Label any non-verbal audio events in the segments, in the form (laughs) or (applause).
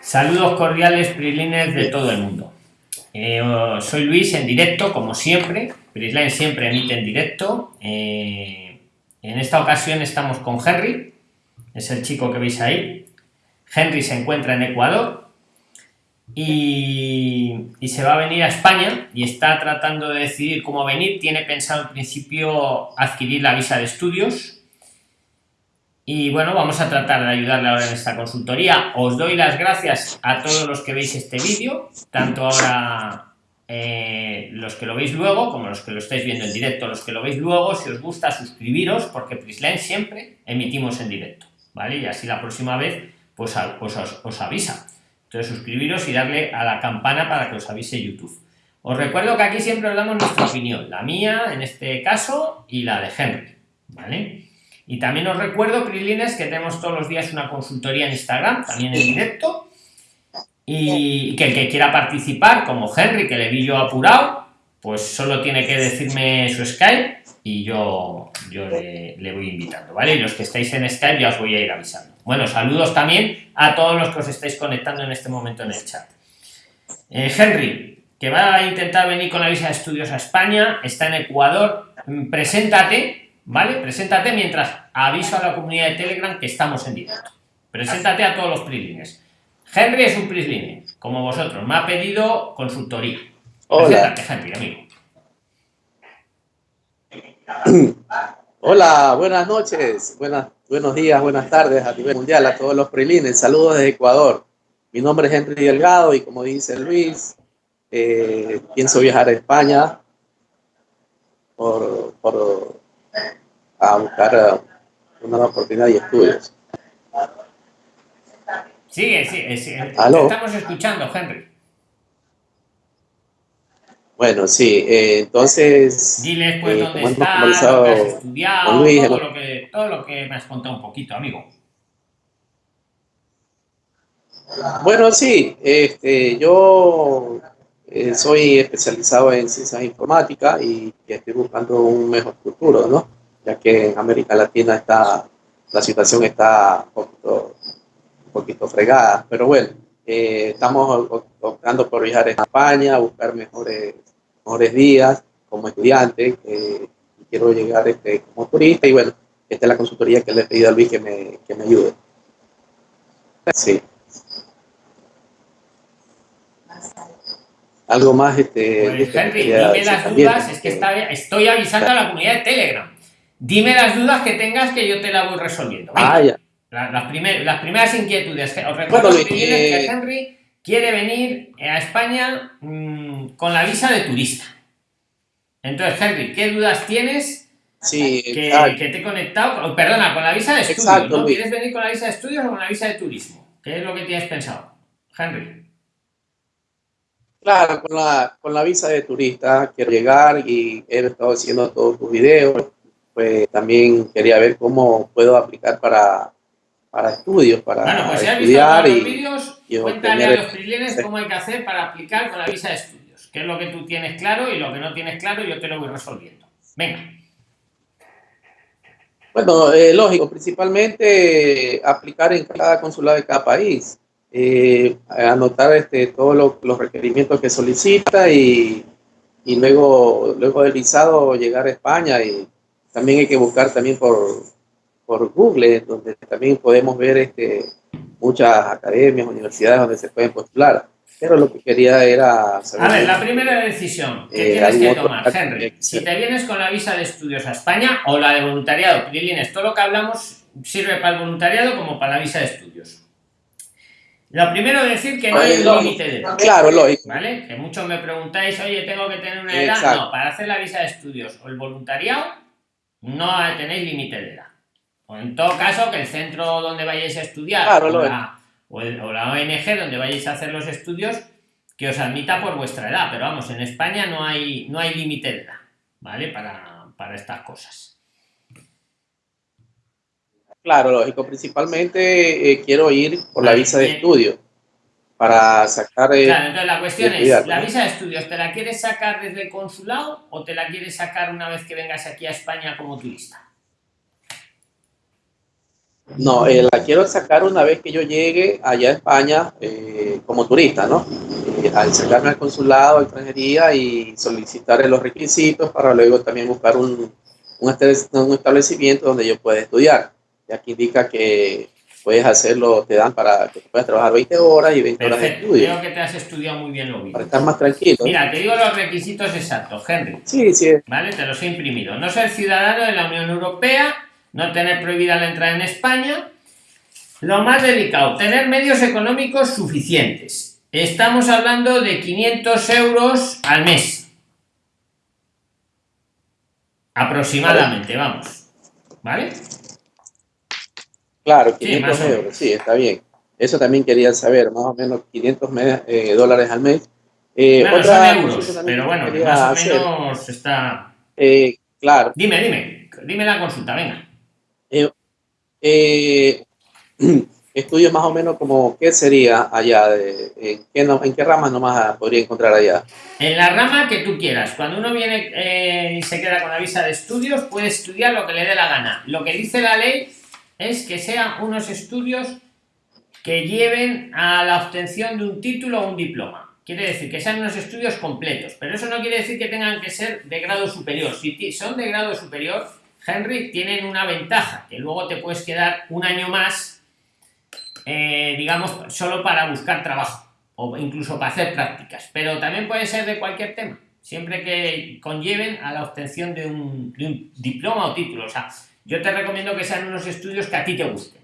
Saludos cordiales, Prilines de todo el mundo. Eh, soy Luis en directo, como siempre. Prisline siempre emite en directo. Eh, en esta ocasión estamos con Henry, es el chico que veis ahí. Henry se encuentra en Ecuador y, y, se va a venir a España y está tratando de decidir cómo venir. Tiene pensado en principio adquirir la visa de estudios y bueno, vamos a tratar de ayudarle ahora en esta consultoría. Os doy las gracias a todos los que veis este vídeo, tanto ahora eh, los que lo veis luego, como los que lo estáis viendo en directo, los que lo veis luego, si os gusta suscribiros, porque Prisline siempre emitimos en directo, ¿vale? Y así la próxima vez pues, pues os, os avisa. Entonces suscribiros y darle a la campana para que os avise YouTube. Os recuerdo que aquí siempre os damos nuestra opinión, la mía en este caso y la de Henry, ¿vale? Y también os recuerdo, Prilines, que tenemos todos los días una consultoría en Instagram, también en directo. Y que el que quiera participar, como Henry, que le vi yo apurado, pues solo tiene que decirme su Skype y yo, yo le, voy invitando, ¿vale? Y los que estáis en Skype ya os voy a ir avisando. Bueno, saludos también a todos los que os estáis conectando en este momento en el chat. Eh, Henry, que va a intentar venir con la visa de estudios a España, está en Ecuador, preséntate ¿vale? Preséntate mientras aviso a la comunidad de Telegram que estamos en directo. Preséntate a todos los prislines. Henry es un prisline, como vosotros. Me ha pedido consultoría. Hola. Henry, amigo. (clears throat) Hola, buenas noches, buenas, buenos días, buenas tardes a nivel mundial a todos los prilines. Saludos desde Ecuador. Mi nombre es Henry Delgado y como dice Luis, eh, pienso viajar a España por, por a buscar eh, una oportunidad y estudios. Sigue, sigue, sigue. estamos escuchando, Henry. Bueno, sí, eh, entonces... Dile pues eh, dónde estás, lo que has estudiado, todo, lo que, todo lo que me has contado un poquito, amigo. Bueno, sí, este, yo eh, soy especializado en ciencias informáticas y estoy buscando un mejor futuro, ¿no? ya que en América Latina está, la situación está un poquito, fregada. Pero bueno, eh, estamos optando por viajar a España, buscar mejores, mejores días como estudiante. quiero llegar este, como turista y bueno, esta es la consultoría que le he pedido a Luis que me, que me ayude. Sí. Algo más, este. Pues, Henry, dime las dudas, es que estoy avisando a la comunidad de Telegram. Dime las dudas que tengas que yo te las voy resolviendo. Ah, ya. Las, las, primeras inquietudes. Os recuerdo que eh, Henry quiere venir a España mm, con la visa de turista. Entonces, Henry, ¿qué dudas tienes? Sí, que, que, te he conectado. Perdona, con la visa de estudios. ¿no? ¿Quieres venir con la visa de estudios o con la visa de turismo? ¿Qué es lo que tienes pensado, Henry? Claro, con la, con la visa de turista quiero llegar y he estado haciendo todos tus videos pues también quería ver cómo puedo aplicar para, para estudios, para bueno, pues si estudiar visto los vídeos, cuéntale a los freelancers cómo hay que hacer para aplicar con la visa de estudios, qué es lo que tú tienes claro y lo que no tienes claro yo te lo voy resolviendo. Venga. Bueno, eh, lógico, principalmente aplicar en cada consulado de cada país, eh, anotar este, todos los requerimientos que solicita y, y luego, luego del visado llegar a España y también hay que buscar también por, por Google, donde también podemos ver este, muchas academias, universidades donde se pueden postular. Pero lo que quería era saber... A ver, la primera decisión que eh, tienes que tomar, Henry, si te vienes con la visa de estudios a España o la de voluntariado, Prilines, todo lo que hablamos sirve para el voluntariado como para la visa de estudios. Lo primero es decir que no hay límite de edad. Claro, lógico. ¿Vale? Que muchos me preguntáis, oye, tengo que tener una edad. No, para hacer la visa de estudios o el voluntariado no tenéis límite de edad. O en todo caso, que el centro donde vayáis a estudiar o, la, ONG donde vayáis a hacer los estudios, que os admita por vuestra edad. Pero vamos, en España no hay, no hay límite de edad, ¿vale? Para, para estas cosas. Claro, lógico. Principalmente eh, quiero ir por la visa de estudio para sacar... Eh, claro, entonces la cuestión es, ¿la visa de estudios te la quieres sacar desde el consulado o te la quieres sacar una vez que vengas aquí a España como turista? No, eh, la quiero sacar una vez que yo llegue allá a España eh, como turista, ¿no? Al sacarme al consulado, a extranjería y solicitar los requisitos para luego también buscar un, un establecimiento donde yo pueda estudiar. Y aquí indica que puedes hacerlo, te dan para que puedas trabajar 20 horas y 20 horas de estudio. Creo que te has estudiado muy bien lo mismo. Para estar más tranquilo. Mira, te digo los requisitos exactos, Henry. Sí, sí. Vale, te los he imprimido. No ser ciudadano de la Unión Europea, no tener prohibida la entrada en España. Lo más delicado, tener medios económicos suficientes. Estamos hablando de 500 euros al mes. Aproximadamente, vamos. ¿Vale? Claro, 500 euros, sí, está bien. Eso también quería saber, más o menos 500 eh, dólares al mes. Eh, otra euros, pero bueno, más o menos está... Eh, claro. Dime, dime, dime la consulta, venga. Eh, (clears throat) estudios más o menos como, ¿qué sería allá? De, en, qué ¿En qué ramas nomás podría encontrar allá? En la rama que tú quieras. Cuando uno viene y se queda con la visa de estudios, puede estudiar lo que le dé la gana. Lo que dice la ley es que sean unos estudios que lleven a la obtención de un título o un diploma. Quiere decir que sean unos estudios completos, pero eso no quiere decir que tengan que ser de grado superior. Si son de grado superior, Henry, tienen una ventaja, que luego te puedes quedar un año más, eh, digamos, solo para buscar trabajo o incluso para hacer prácticas. Pero también puede ser de cualquier tema, siempre que conlleven a la obtención de un, de un diploma o título. O sea, yo te recomiendo que sean unos estudios que a ti te gusten.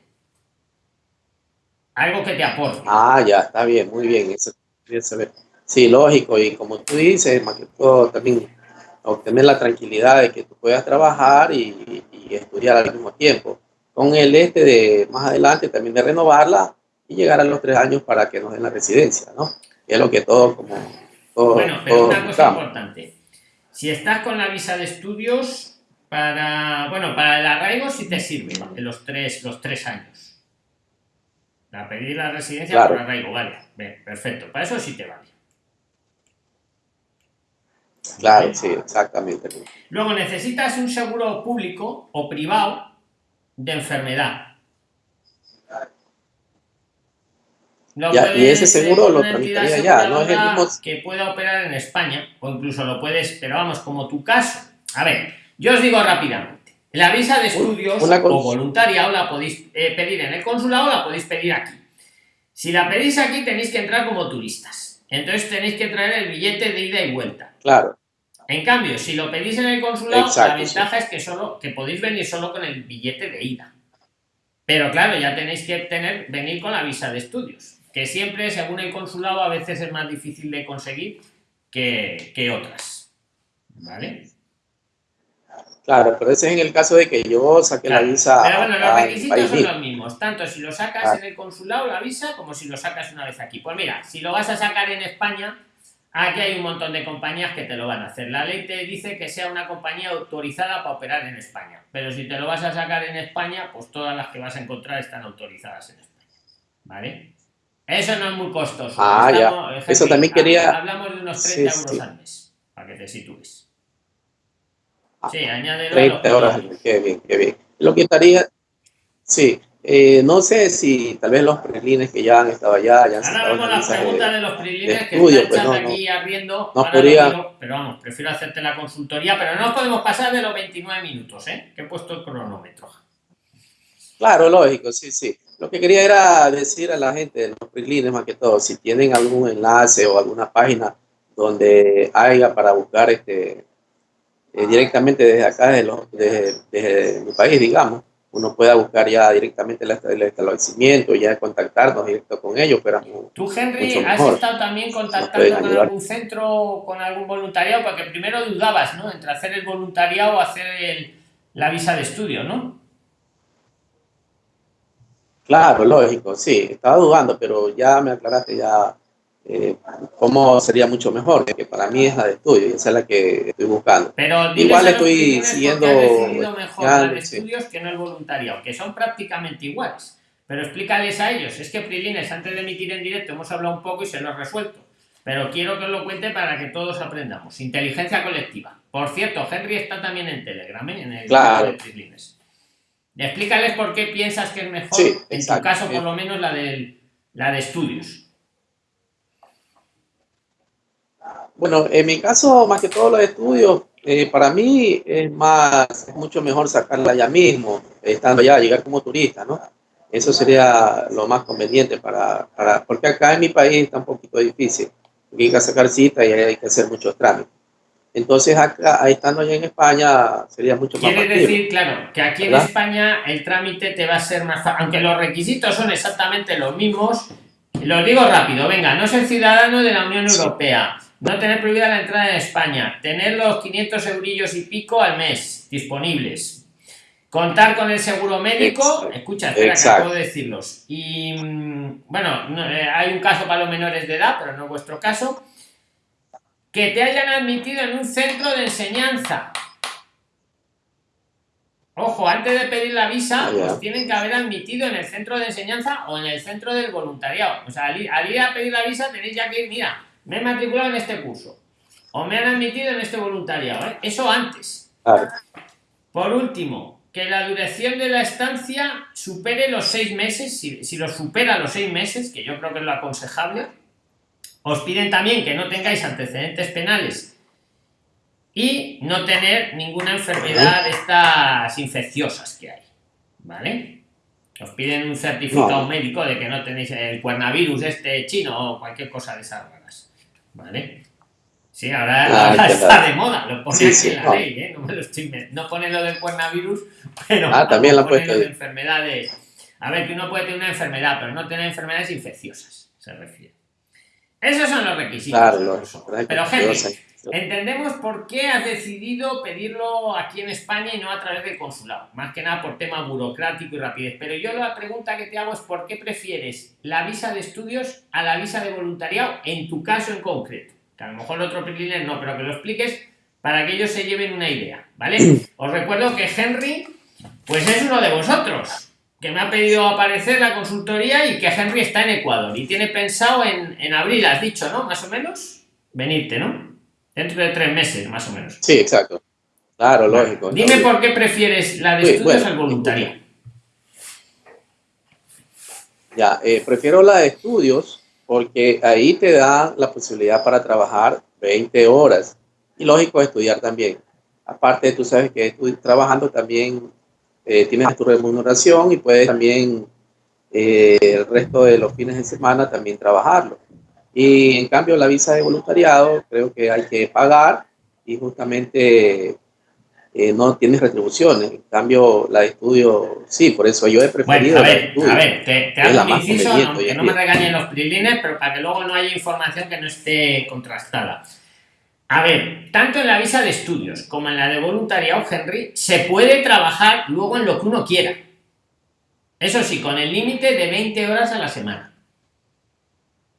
Algo que te aporte. Ah, ya, está bien, muy bien. Eso saber. Sí, lógico. Y como tú dices, más que todo, también obtener la tranquilidad de que tú puedas trabajar y, estudiar al mismo tiempo. Con el este de más adelante también de renovarla y llegar a los tres años para que nos den la residencia, ¿no? Y es lo que todo como... bueno, pero una cosa importante. Si estás con la visa de estudios, para, bueno, para el arraigo sí te sirve en los tres, los tres años. Para pedir la residencia por arraigo, vale. perfecto. Para eso sí te vale. Claro, sí, exactamente. Luego necesitas un seguro público o privado de enfermedad. y ese seguro lo tramitaría ya, no es el mismo... Que pueda operar en España, o incluso lo puedes, pero vamos, como tu caso. A ver, yo os digo rápidamente, la visa de estudios o voluntariado la podéis eh, pedir en el consulado, la podéis pedir aquí. Si la pedís aquí tenéis que entrar como turistas. Entonces tenéis que traer el billete de ida y vuelta. Claro. En cambio, si lo pedís en el consulado, la ventaja es que solo que podéis venir solo con el billete de ida. Pero claro, ya tenéis que tener venir con la visa de estudios, que siempre, según el consulado, a veces es más difícil de conseguir que, que otras. ¿Vale? Claro, pero ese es en el caso de que yo saque la visa. Pero bueno, los requisitos son los mismos, tanto si lo sacas en el consulado, la visa, como si lo sacas una vez aquí. Pues mira, si lo vas a sacar en España, aquí hay un montón de compañías que te lo van a hacer. La ley te dice que sea una compañía autorizada para operar en España. Pero si te lo vas a sacar en España, pues todas las que vas a encontrar están autorizadas en España. ¿Vale? Eso no es muy costoso. Ah, ya. Eso también quería. Hablamos de unos 30 euros al mes, para que te sitúes. Sí, añádelo. 30 horas, qué bien, qué bien. Lo que estaría, sí, eh, no sé si tal vez los prilines que ya han estado allá, ya han Ahora vemos la pregunta de, los prilines que estudio, pues no, aquí no, abriendo. No podría... pero vamos, prefiero hacerte la consultoría, pero no podemos pasar de los 29 minutos, ¿eh? Que he puesto el cronómetro. Claro, lógico, sí, sí. Lo que quería era decir a la gente de los prilines, más que todo, si tienen algún enlace o alguna página donde haya para buscar este eh, directamente desde acá, desde, desde, mi país, digamos, uno pueda buscar ya directamente el, establecimiento, ya contactarnos directo con ellos, pero Tú, Henry, has estado también contactando con algún centro, con algún voluntariado, porque primero dudabas, ¿no? Entre hacer el voluntariado o hacer la visa de estudio, ¿no? Claro, lógico, sí, estaba dudando, pero ya me aclaraste ya eh, cómo sería mucho mejor, que para mí es la de estudio y esa es la que estoy buscando. Pero igual estoy siguiendo... mejor la de estudios que no el voluntariado, que son prácticamente iguales. Pero explícales a ellos, es que Prilines, antes de emitir en directo, hemos hablado un poco y se lo he resuelto. Pero quiero que os lo cuente para que todos aprendamos. Inteligencia colectiva. Por cierto, Henry está también en Telegram, ¿eh? en el claro. de Prilines. Explícales por qué piensas que es mejor, en tu caso por lo menos la, de la de estudios. Bueno, en mi caso, más que todo los estudios, eh, para mí es más, es mucho mejor sacarla ya mismo, estando allá, llegar como turista, ¿no? Eso sería lo más conveniente para, para, porque acá en mi país está un poquito difícil. Hay que sacar cita y hay que hacer muchos trámites. Entonces, acá, estando allá en España, sería mucho más Quiere decir, claro, que aquí en España el trámite te va a ser más fácil, aunque los requisitos son exactamente los mismos. Los digo rápido, venga, no ser ciudadano de la Unión Europea, no tener prohibida la entrada en España, tener los 500 eurillos y pico al mes disponibles, contar con el seguro médico, escucha, espera que puedo decirlos, y mm, bueno, eh, hay un caso para los menores de edad, pero no es vuestro caso, que te hayan admitido en un centro de enseñanza. Ojo, antes de pedir la visa, pues tienen que haber admitido en el centro de enseñanza o en el centro del voluntariado. O sea, al ir, a pedir la visa tenéis ya que ir, mira, me he matriculado en este curso. O me han admitido en este voluntariado. ¿eh? Eso antes. Por último, que la duración de la estancia supere los seis meses. Si, si lo supera los seis meses, que yo creo que es lo aconsejable, os piden también que no tengáis antecedentes penales y no tener ninguna enfermedad de estas infecciosas que hay. ¿Vale? Os piden un certificado médico de que no tenéis el cuernavirus este chino o cualquier cosa de esas raras. ¿Vale? Sí, ahora, ah, está de moda, lo pone aquí en la ley, ¿eh? No, me lo estoy... no pone lo del cuernavirus, (laughs) pero ah, también lo pone lo de enfermedades. A ver, que uno puede tener una enfermedad, pero no tener enfermedades infecciosas, se refiere. Esos son los requisitos. Pero Henry, entendemos por qué has decidido pedirlo aquí en España y no a través del consulado. Más que nada por tema burocrático y rapidez. Pero yo la pregunta que te hago es por qué prefieres la visa de estudios a la visa de voluntariado en tu caso en concreto. Que a lo mejor el otro PRIXLINER no, pero que lo expliques para que ellos se lleven una idea, ¿vale? (clears throat) Os recuerdo que Henry, pues es uno de vosotros que me ha pedido aparecer la consultoría y que Henry está en Ecuador y tiene pensado en, en abril, has dicho, ¿no? Más o menos, venirte, ¿no? Dentro de tres meses, más o menos. Sí, exacto. Claro, lógico. Dime por qué prefieres la de estudios al voluntario. Ya, eh, prefiero la de estudios porque ahí te da la posibilidad para trabajar 20 horas y lógico estudiar también. Aparte, tú sabes que trabajando también eh, tienes tu remuneración y puedes también eh, el resto de los fines de semana también trabajarlo. Y en cambio la visa de voluntariado creo que hay que pagar y justamente eh, no tienes retribuciones. En cambio la de estudio sí, por eso yo he preferido a ver, A ver, te, hago un inciso, no, que no me regañen los prilines, pero para que luego no haya información que no esté contrastada. A ver, tanto en la visa de estudios como en la de voluntariado, Henry, se puede trabajar luego en lo que uno quiera. Eso sí, con el límite de 20 horas a la semana.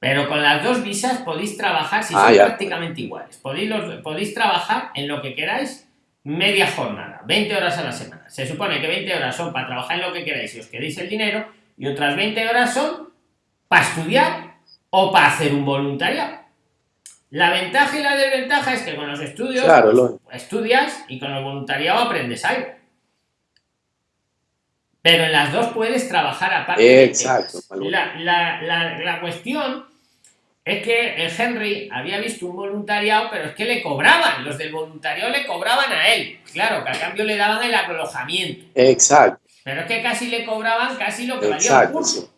Pero con las dos visas podéis trabajar, si ah, son prácticamente iguales, podéis, podéis trabajar en lo que queráis media jornada, 20 horas a la semana. Se supone que 20 horas son para trabajar en lo que queráis y os queréis el dinero, y otras 20 horas son para estudiar o para hacer un voluntariado. La ventaja y la desventaja es que con los estudios estudias y con el voluntariado aprendes algo. Pero en las dos puedes trabajar aparte. Exacto. La, la, cuestión es que el Henry había visto un voluntariado, pero es que le cobraban. Los del voluntariado le cobraban a él. Claro, que a cambio le daban el alojamiento. Exacto. Pero es que casi le cobraban casi lo que valía el curso.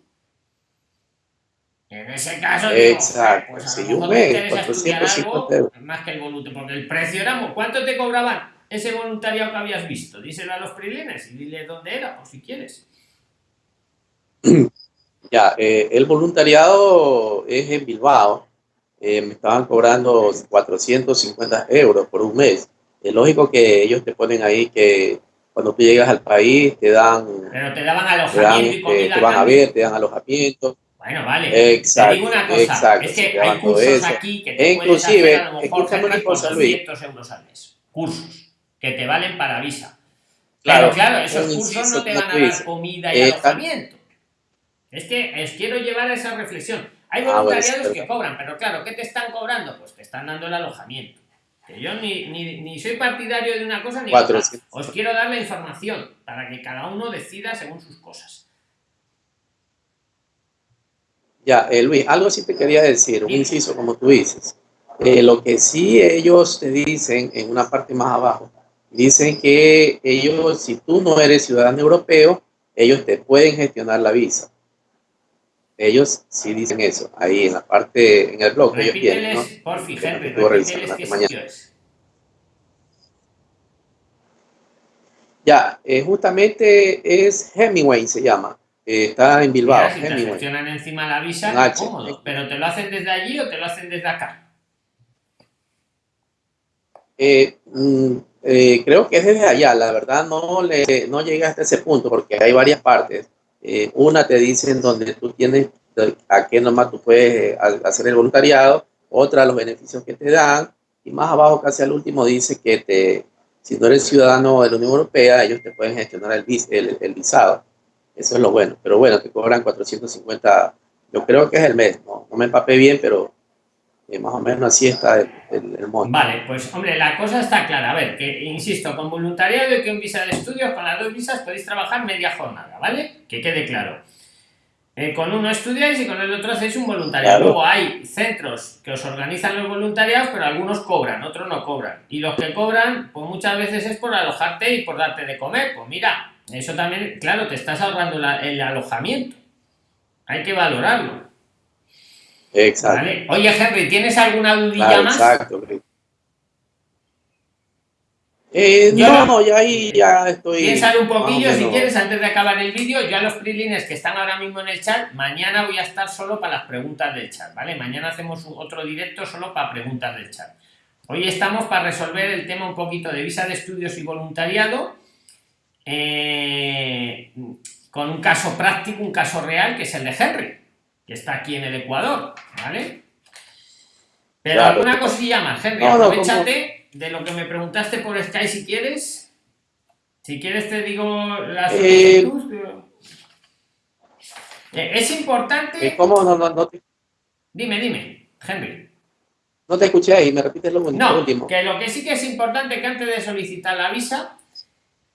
En ese caso, Exacto. pues a lo mejor algo más que el voluntario, porque el precio era... ¿Cuánto te cobraban ese voluntariado que habías visto? Díselo a los prilines y dile dónde era, por si quieres. (clears throat) Ya, eh, el voluntariado es en Bilbao. Eh, me estaban cobrando 450 euros por un mes. Es lógico que ellos te ponen ahí que cuando tú llegas al país te dan... Pero te daban alojamiento y comida Te van a ver, te dan alojamiento bueno, vale. Exacto, te digo una cosa, exacto, es que hay cursos aquí que te inclusive, hacer a lo mejor una cosa, 200 euros al mes. Cursos que te valen para visa. Claro, Pero claro, esos cursos no te van a dar comida y alojamiento. Es que os quiero llevar a esa reflexión. Hay ah, voluntariados que cobran, pero claro, ¿qué te están cobrando? Pues te están dando el alojamiento. Que yo ni, ni, soy partidario de una cosa ni otra. Os quiero dar la información para que cada uno decida según sus cosas. Ya, eh, Luis, algo sí te quería decir, un inciso, como tú dices. Eh, lo que sí ellos te dicen en una parte más abajo, dicen que ellos, si tú no eres ciudadano europeo, ellos te pueden gestionar la visa. Ellos sí dicen eso, ahí en la parte, en el blog que ellos tienen, ¿no? Por fin, qué Ya, eh, justamente es Hemingway, se llama. Eh, está en Bilbao. si te gestionan encima la visa, es cómodo. Pero ¿te lo hacen desde allí o te lo hacen desde acá? Eh, mm, creo que es desde allá, la verdad no, le, no llega hasta ese punto porque hay varias partes. Eh, una te dicen donde tú tienes, a qué nomás tú puedes hacer el voluntariado, otra los beneficios que te dan, y más abajo casi al último dice que te, si no eres ciudadano de la Unión Europea, ellos te pueden gestionar el, el, el visado. Eso es lo bueno. Pero bueno, te cobran 450, yo creo que es el mes, no, no me empapé bien, pero más o menos así está el, el, monto. Vale, pues hombre, la cosa está clara. A ver, que insisto, con voluntariado y con visa de estudios, con las dos visas podéis trabajar media jornada, ¿vale? Que quede claro. Eh, con uno estudiáis y con el otro hacéis un voluntariado. Luego hay centros que os organizan los voluntariados, pero algunos cobran, otros no cobran. Y los que cobran, pues muchas veces es por alojarte y por darte de comer. Pues mira, eso también, claro, te estás ahorrando el alojamiento. Hay que valorarlo. Exacto. Oye, Henry, ¿tienes alguna dudilla más? Exacto. Eh, no, no, ya ahí ya estoy. Piensa un poquillo si quieres antes de acabar el vídeo. Ya los prilines que están ahora mismo en el chat, mañana voy a estar solo para las preguntas del chat, ¿vale? Mañana hacemos otro directo solo para preguntas del chat. Hoy estamos para resolver el tema un poquito de visa de estudios y voluntariado. Eh, con un caso práctico, un caso real, que es el de Henry que está aquí en el Ecuador, ¿vale? Pero alguna cosilla más, Henry, aprovechate de lo que me preguntaste por Sky si quieres. Si quieres te digo la eh, eh, es importante... Eh, ¿Cómo? No, no, no Dime, dime, Henry. No te escuché ahí, me repites lo, no, último. que lo que sí que es importante que antes de solicitar la visa,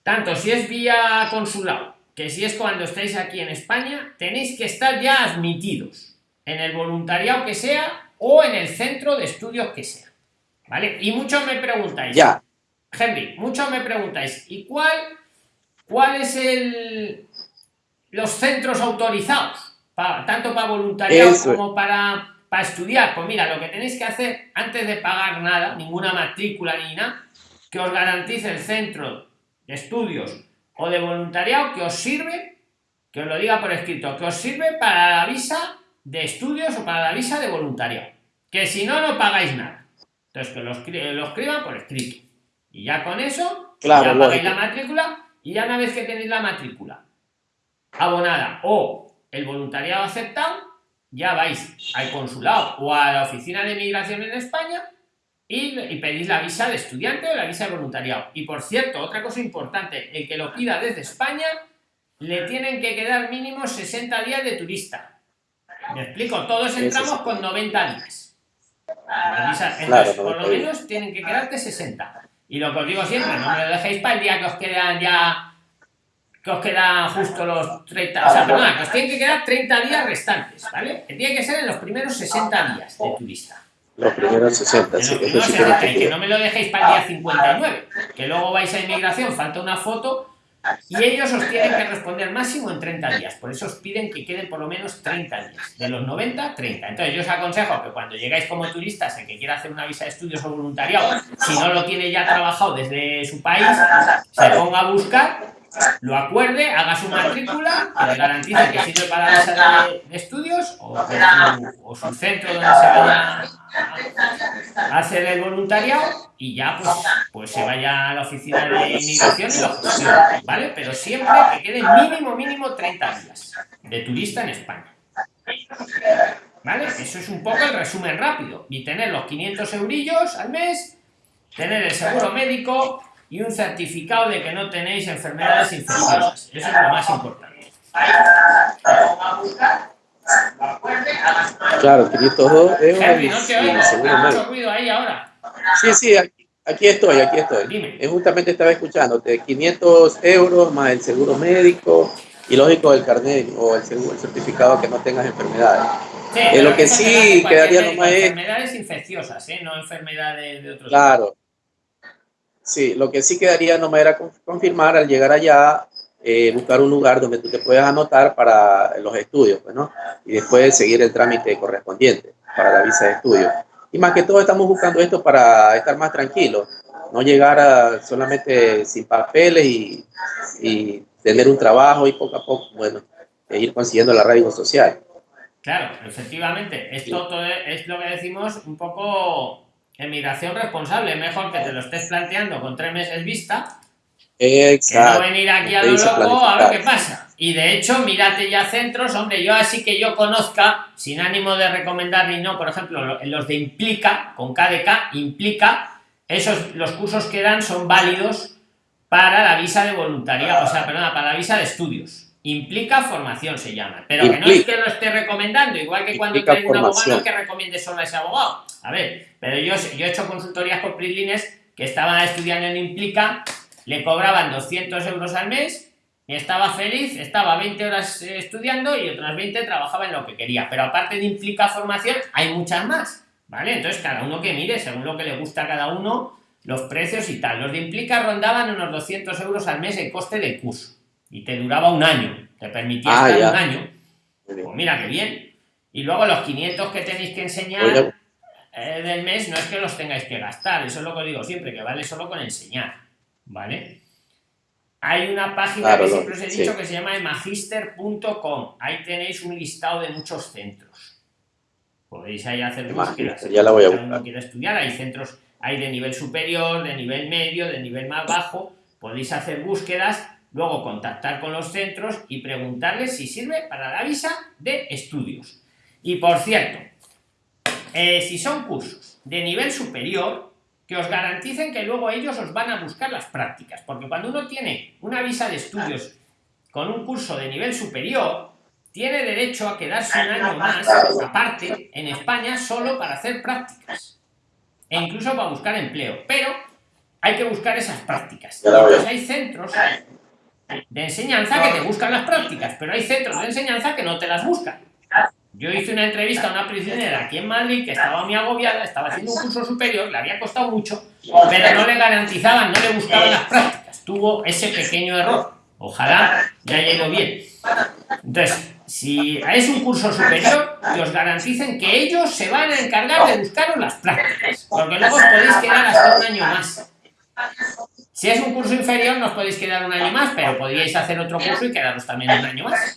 tanto si es vía consulado que si es cuando estáis aquí en España, tenéis que estar ya admitidos en el voluntariado que sea o en el centro de estudios que sea. ¿Vale? Y muchos me preguntáis, ya. Henry, muchos me preguntáis, ¿y cuál, cuál es el los centros autorizados? tanto para voluntariado como para, para estudiar. Pues mira, lo que tenéis que hacer antes de pagar nada, ninguna matrícula ni nada, que os garantice el centro de estudios o de voluntariado que os sirve, que os lo diga por escrito, que os sirve para la visa de estudios o para la visa de voluntariado. Que si no, no pagáis nada. Entonces, que lo, escriban por escrito. Y ya con eso, ya pagáis la matrícula y ya una vez que tenéis la matrícula abonada o el voluntariado aceptado, ya vais al consulado o a la oficina de migración en España y, pedís la visa de estudiante o la visa de voluntariado. Y por cierto, otra cosa importante, el que lo pida desde España, le tienen que quedar mínimo 60 días de turista. Me explico, todos entramos con 90 días. Entonces, por lo menos tienen que quedarte 60. Y lo que os digo siempre, no me lo dejéis para el día que os quedan ya que os quedan justo los 30, o sea, perdona, que os tienen que quedar 30 días restantes, ¿vale? Que tiene que ser en los primeros 60 días de turista. Los primeros 60, sí, que, que no me lo dejéis para el día 59, que luego vais a inmigración, falta una foto y ellos os tienen que responder máximo en 30 días. Por eso os piden que queden por lo menos 30 días. De los 90, 30. Entonces yo os aconsejo que cuando llegáis como turistas, el que quiera hacer una visa de estudios o voluntariado, si no lo tiene ya trabajado desde su país, se ponga a buscar lo acuerde, haga su matrícula, que le garantice que sirve para la visa de, estudios o, o, su, centro donde se vaya hacer el voluntariado y ya pues, pues se vaya a la oficina de inmigración y lo gestione, ¿vale? Pero siempre que quede mínimo, mínimo 30 días de turista en España. ¿Vale? Eso es un poco el resumen rápido. Y tener los 500 eurillos al mes, tener el seguro médico, y un certificado de que no tenéis enfermedades infecciosas. Eso es lo más importante. Claro, 502 euros. Henry, no te oigo, mucho ruido ahí ahora. Sí, sí, aquí, Aquí estoy, aquí estoy. Dime. Justamente estaba escuchándote. 500 euros más el seguro médico y lógico el carnet o el, seguro, el certificado que no tengas enfermedades. Sí, Eh, lo que sí quedaría nomás es- Enfermedades infecciosas, ¿eh? No enfermedades de otros Claro. Sí, lo que sí quedaría nomás era con- confirmar al llegar allá, eh, buscar un lugar donde tú te puedas anotar para los estudios, pues, ¿no? Y después seguir el trámite correspondiente para la visa de estudio. Y más que todo estamos buscando esto para estar más tranquilos, no llegar a solamente sin papeles y, y tener un trabajo y poco a poco, bueno, e ir consiguiendo la radio social. Claro, efectivamente. Esto todo es lo que decimos un poco emigración responsable. Mejor que te lo estés planteando con tres meses vista que no Exacto. venir aquí a lo loco a ver qué pasa. Y de hecho, mírate ya centros, hombre, yo así que yo conozca, sin ánimo de recomendar ni no, por ejemplo, lo- los de Implica, con KDK, Implica, esos, los cursos que dan son válidos para la visa de voluntariado, o sea, perdona, para la visa de estudios. Implica formación se llama, pero que no es que lo esté recomendando, igual que cuando traes un abogado no formación. es que recomiende solo a ese abogado. A ver, pero yo, yo he hecho consultorías con PRIXLINES que estaban estudiando en Implica, le cobraban 200 euros al mes estaba feliz, estaba 20 horas eh, estudiando y otras 20 trabajaba en lo que quería. Pero aparte de Implica formación, hay muchas más, ¿vale? Entonces cada uno que mire, según lo que le gusta a cada uno, los precios y tal. Los de Implica rondaban unos 200 euros al mes el coste del curso y te duraba un año, te permitía Ah, estar ya. un año. Pues mira qué bien. Y luego los 500 que tenéis que enseñar eh, del mes no es que los tengáis que gastar, eso es lo que os digo siempre, que vale solo con enseñar, ¿vale? Hay una página Claro, que siempre os he dicho sí. que se llama magister.com, ahí tenéis un listado de muchos centros. Podéis ahí hacer búsquedas. ya la voy a buscar. quiere estudiar, hay centros, hay de nivel superior, de nivel medio, de nivel más bajo, podéis hacer búsquedas, luego contactar con los centros y preguntarles si sirve para la visa de estudios. Y por cierto, eh, si son cursos de nivel superior, que os garanticen que luego ellos os van a buscar las prácticas, porque cuando uno tiene una visa de estudios con un curso de nivel superior, tiene derecho a quedarse un año más, aparte, en España, solo para hacer prácticas. E incluso para buscar empleo. Pero hay que buscar esas prácticas. Entonces hay centros de enseñanza que te buscan las prácticas, pero hay centros de enseñanza que no te las buscan. Yo hice una entrevista a una prisionera aquí en Madrid que estaba muy agobiada, estaba haciendo un curso superior, le había costado mucho, pero no le garantizaban, no le buscaban las prácticas. Tuvo ese pequeño error. Ojalá haya ido bien. Entonces, si es un curso superior, que os garanticen que ellos se van a encargar de buscaros las prácticas, porque luego os podéis quedar hasta un año más. Si es un curso inferior, no os podéis quedar un año más, pero podríais hacer otro curso y quedaros también un año más.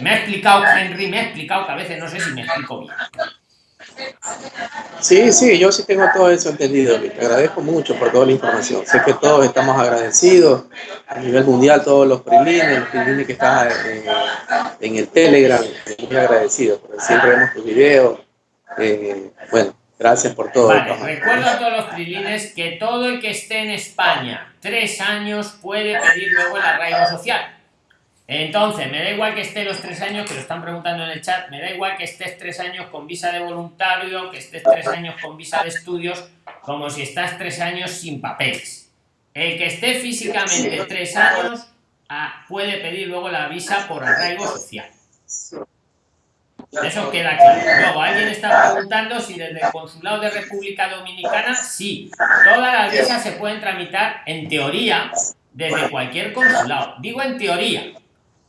Me ha explicado Henry, me ha explicado que a veces no sé si me explico bien. Sí, sí, yo sí tengo todo eso entendido. Te agradezco mucho por toda la información. Sé que todos estamos agradecidos a nivel mundial, todos los prilines, los prilines que están en, en el Telegram, muy agradecidos, porque siempre vemos tus videos. Eh, bueno, gracias por todo. Vale, recuerdo a todos los prilines que todo el que esté en España tres años puede pedir luego el arraigo social. Entonces, me da igual que esté los tres años, que lo están preguntando en el chat, me da igual que estés tres años con visa de voluntario, que estés tres años con visa de estudios, como si estás tres años sin papeles. El que esté físicamente tres años ah, puede pedir luego la visa por arraigo social. Eso queda claro. Luego, alguien está preguntando si desde el Consulado de República Dominicana, sí, todas las visas se pueden tramitar en teoría desde cualquier consulado. Digo en teoría,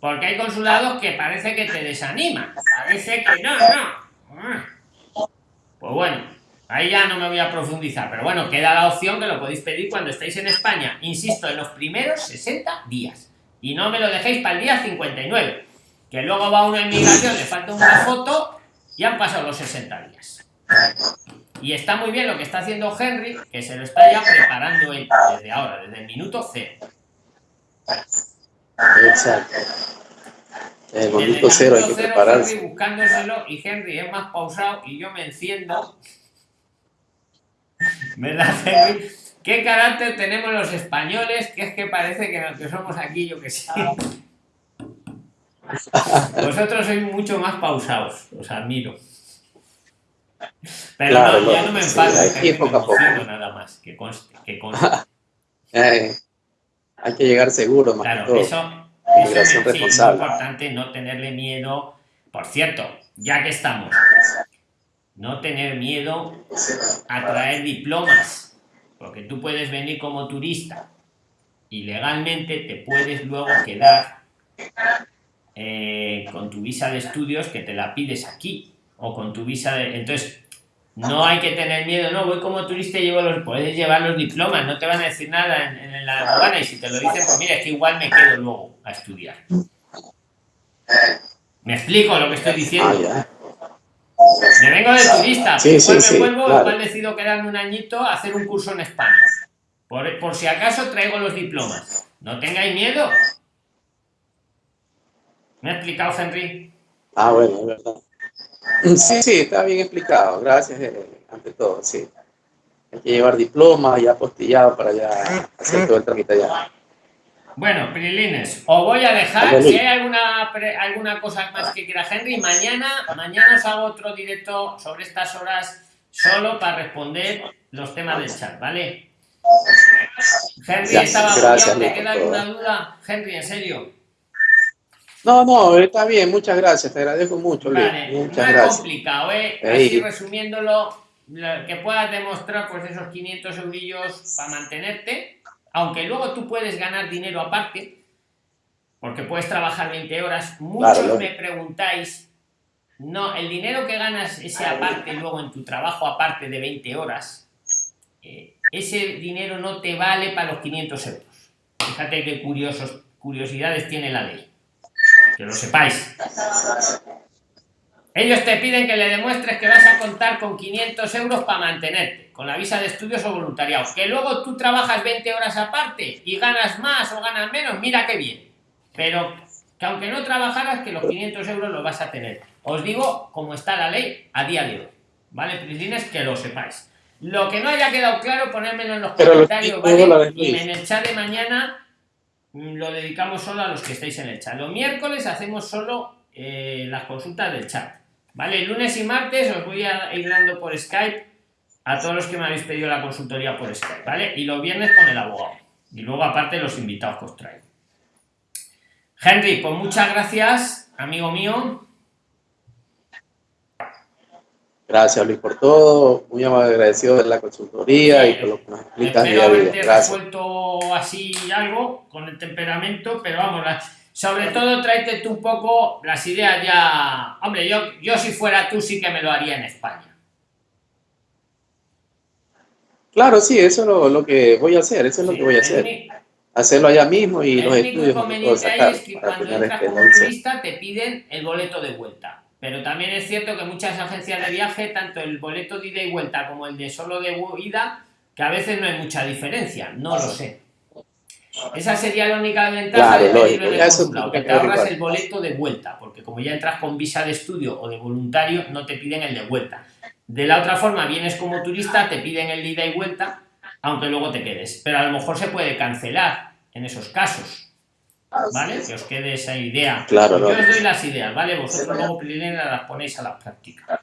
porque hay consulados que parece que te desaniman. Parece que no, no. Pues bueno, ahí ya no me voy a profundizar, pero bueno, queda la opción que lo podéis pedir cuando estéis en España. Insisto, en los primeros 60 días. Y no me lo dejéis para el día 59 que luego va una inmigración, le falta una foto y han pasado los 60 días. Y está muy bien lo que está haciendo Henry, que se lo está ya preparando él desde ahora, desde el minuto cero. Exacto. El momento cero hay que prepararse. Henry buscándoselo y Henry es más pausado y yo me enciendo. (laughs) ¿Verdad, Henry? ¿Qué carácter tenemos los españoles? Que es que parece que los que somos aquí, yo que sé. (laughs) Vosotros sois mucho más pausados, os admiro. Pero Claro, no, ya no, me sí, enfado, me poco a poco. nada más, que conste, que conste. (laughs) Eh, hay que llegar seguro, más que Claro, todo. eso, eso Migración me- sí, es muy responsable. importante no tenerle miedo. Por cierto, ya que estamos, no tener miedo a traer diplomas, porque tú puedes venir como turista y legalmente te puedes luego quedar eh, con tu visa de estudios que te la pides aquí o con tu visa de... Entonces, no hay que tener miedo, no, voy como turista y llevo los... Puedes llevar los diplomas, no te van a decir nada en, en la aduana y si te lo dicen, pues mira, es que igual me quedo luego a estudiar. ¿Me explico lo que estoy Ah, diciendo? ya. Me vengo de turista, Sí, sí, me sí, vuelvo, claro. igual decido quedarme un añito a hacer un curso en España. Por, por si acaso traigo los diplomas. No tengáis miedo. ¿Me ha explicado, Henry? Ah, bueno, es verdad. (laughs) Sí, sí, está bien explicado. Gracias, eh, ante todo, sí. Hay que llevar diploma ya apostillado para ya hacer todo el trámite allá. Bueno, Prilines, os voy a dejar. Si hay alguna, pre- alguna cosa más que quiera Henry, mañana, mañana os hago otro directo sobre estas horas solo para responder los temas del chat, ¿vale? Henry, estaba ¿te queda alguna duda? Henry, en serio. No, no, está bien, muchas gracias, te agradezco mucho, Luis. Vale, no muchas es gracias. complicado, ¿eh? Así resumiéndolo, lo que puedas demostrar pues esos 500 eurillos para mantenerte, aunque luego tú puedes ganar dinero aparte, porque puedes trabajar 20 horas. Muchos Claro, me preguntáis, no, el dinero que ganas ese aparte luego en tu trabajo aparte de 20 horas, eh, ese dinero no te vale para los 500 euros. Fíjate qué curiosos, curiosidades tiene la ley. Que lo sepáis. Ellos te piden que le demuestres que vas a contar con 500 euros para mantenerte, con la visa de estudios o voluntariado. Que luego tú trabajas 20 horas aparte y ganas más o ganas menos, mira qué bien. Pero que aunque no trabajaras, que los 500 euros los vas a tener. Os digo cómo está la ley a día de hoy. ¿Vale, Prislines? Que lo sepáis. Lo que no haya quedado claro, ponérmelo en los Pero comentarios, 5 ¿vale? dólares, Y en el chat de mañana lo dedicamos solo a los que estáis en el chat. Los miércoles hacemos solo eh, las consultas del chat. ¿Vale? Lunes y martes os voy a ir dando por Skype a todos los que me habéis pedido la consultoría por Skype, ¿vale? Y los viernes con el abogado. Y luego aparte los invitados que os traigo. Henry, pues muchas gracias, amigo mío. Gracias, Luis, por todo. Muy agradecido de la consultoría y por lo que nos explicas día a día. haberte Gracias. resuelto así algo con el temperamento, pero vamos, sobre todo tráete tú un poco las ideas ya. Hombre, yo, yo si fuera tú sí que me lo haría en España. Claro, sí, eso es lo, lo que voy a hacer, eso es lo que voy a el hacer. Hacerlo allá mismo y El los único estudios que puedo inconveniente es que cuando entras como turista te piden el boleto de vuelta. Pero también es cierto que muchas agencias de viaje, tanto el boleto de ida y vuelta como el de solo de ida, que a veces no hay mucha diferencia. No lo sé. Esa sería la única ventaja Claro, de pedirlo que te ahorras el boleto de vuelta, porque como ya entras con visa de estudio o de voluntario, no te piden el de vuelta. De la otra forma, vienes como turista, te piden el de ida y vuelta, aunque luego te quedes. Pero a lo mejor se puede cancelar en esos casos. ¿Vale? Que os quede esa idea. Claro, Yo os doy las ideas, ¿vale? Vosotros luego las ponéis a la práctica.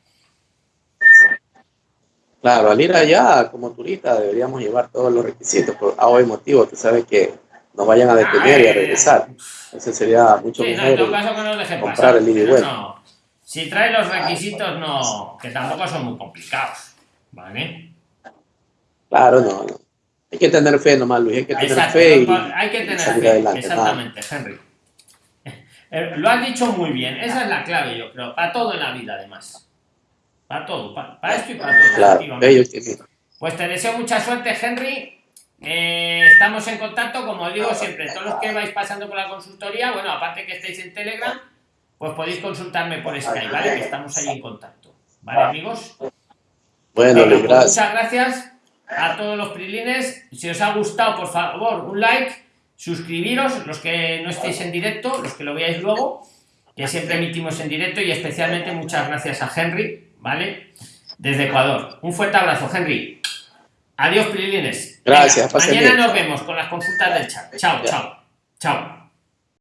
Claro, al ir allá como turista deberíamos llevar todos los requisitos por A o B motivo, tú sabes que nos vayan a detener y a regresar. Ese sería mucho Sí, no, en todo mejor. caso que no os dejen comprar pasar. el ida no. Si trae los requisitos, no, que tampoco son muy complicados. ¿Vale? Claro, no, no. Hay que tener fe nomás, Luis, hay que tener Exacto, fe y, hay que tener salir fe. adelante. Exactamente, Henry. (laughs) Eh, Lo has dicho muy bien, esa es la clave, yo creo, para todo en la vida, además. Para todo, para, para esto y para todo. Claro, bello. Pues te deseo mucha suerte, Henry. Eh, estamos en contacto, como os digo siempre, todos los que vais pasando por la consultoría, bueno, aparte que estáis en Telegram, pues podéis consultarme por Skype, ¿vale? Que estamos ahí en contacto. ¿Vale, amigos? Bueno, pues gracias. muchas gracias a todos los prilines. Si os ha gustado, por favor, un like, suscribiros, los que no estéis en directo, los que lo veáis luego, que siempre emitimos en directo y especialmente muchas gracias a Henry, ¿vale? Desde Ecuador. Un fuerte abrazo, Henry. Adiós, prilines. Gracias, Venga, mañana bien. nos vemos con las consultas del chat. Chao, chao. Chao.